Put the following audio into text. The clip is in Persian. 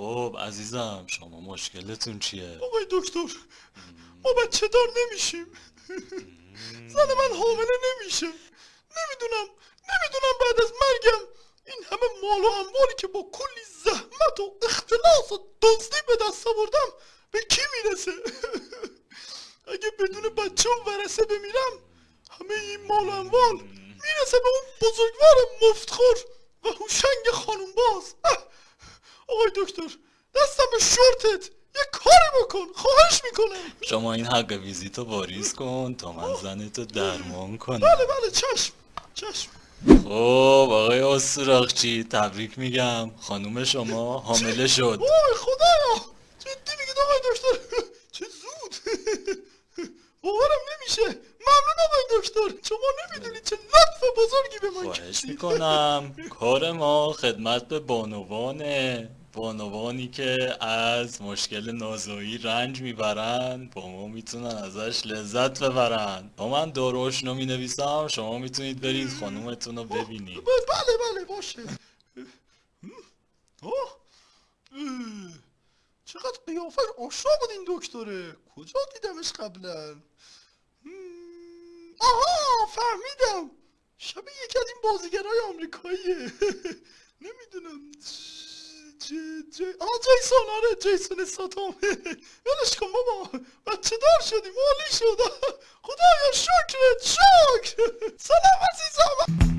خب عزیزم شما مشکلتون چیه؟ آقای دکتر ما بچه دار نمیشیم. زن من حامله نمیشه. نمی‌دونم نمی‌دونم بعد از مرگم. این همه مال و اموالی که با کلی زحمت و اختلاس و دزدی به دست آوردم به کی می‌رسه؟ اگه بدون بچه و ورسه بمیرم همه این مال و اموال می‌رسه به اون بزرگوار مفتخور و هوشنگ خانوم باز. آقای دکتر دستم به شورتت. یه کاری بکن خواهش می‌کنم. شما این حق ویزیتو واریز کن تا من زنتو درمان کنم. بله بله چشم چشم. خب آقای استراخچی تبریک میگم. خانوم شما حامله شد. وای خدایا. جدی میگید آقای دکتر؟ چه زود. باورم نمیشه. ممنون آقای دکتر. شما نمی‌دونید چه لطف بزرگی به من خواهش. می‌کنم. کار ما خدمت به بانوانه. بانوانی که از مشکل نازایی رنج می‌برن با ما می‌تونن ازش لذت ببرن با من داروشنو می نویسم شما می‌تونید برید خانومتون رو ببینید. ب- بله بله باشه. چقدر قیافش آشنا بود این دکتره. کجا دیدمش قبلا؟ آها فهمیدم. شبیه یکی از این بازیگرای آمریکاییه. نمی‌دونم. ج... ج... آه جیسون آره جیسون ساتام ولش کن بابا. بچه دار شدیم عالی شد. خدایا شکرت شکر. سلام عزیزم.